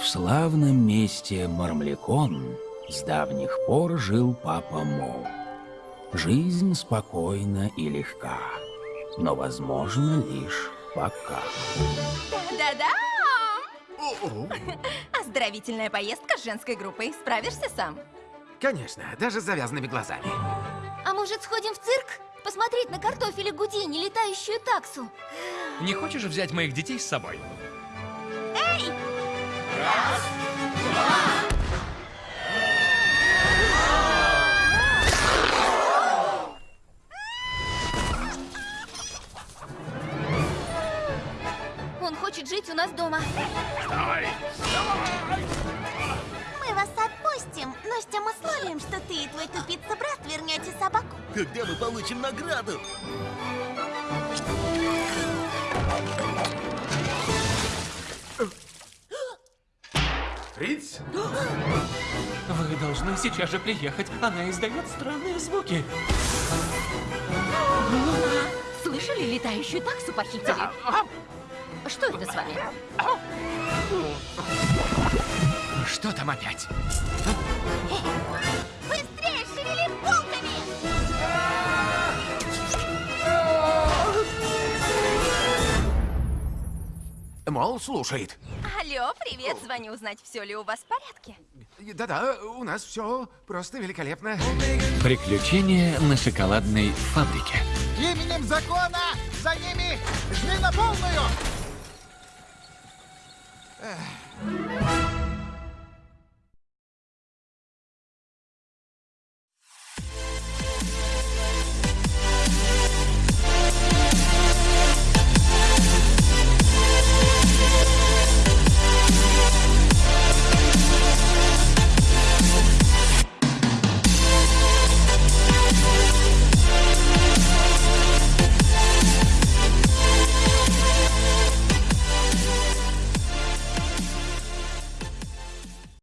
В славном месте Мармлякон с давних пор жил папа Мо. Жизнь спокойна и легка, но возможно лишь пока. Да-да! Оздоровительная поездка с женской группой. Справишься сам? Конечно, даже с завязанными глазами. А может, сходим в цирк? Посмотреть на картофеля Гудини, летающую таксу. Не хочешь взять моих детей с собой? Эй! Он хочет жить у нас дома. Мы вас отпустим, но с тем условием, что ты и твой тупица-брат вернете собаку. Когда мы получим награду? Фриц? Вы должны сейчас же приехать. Она издает странные звуки. Слышали, летающую таксу похитили? Что это с вами? Что там опять? Мол, слушает. Алло, привет, звоню узнать, все ли у вас в порядке. Да-да, у нас все просто великолепно. Приключения на шоколадной фабрике. Именем закона за ними жми на полную! Эх.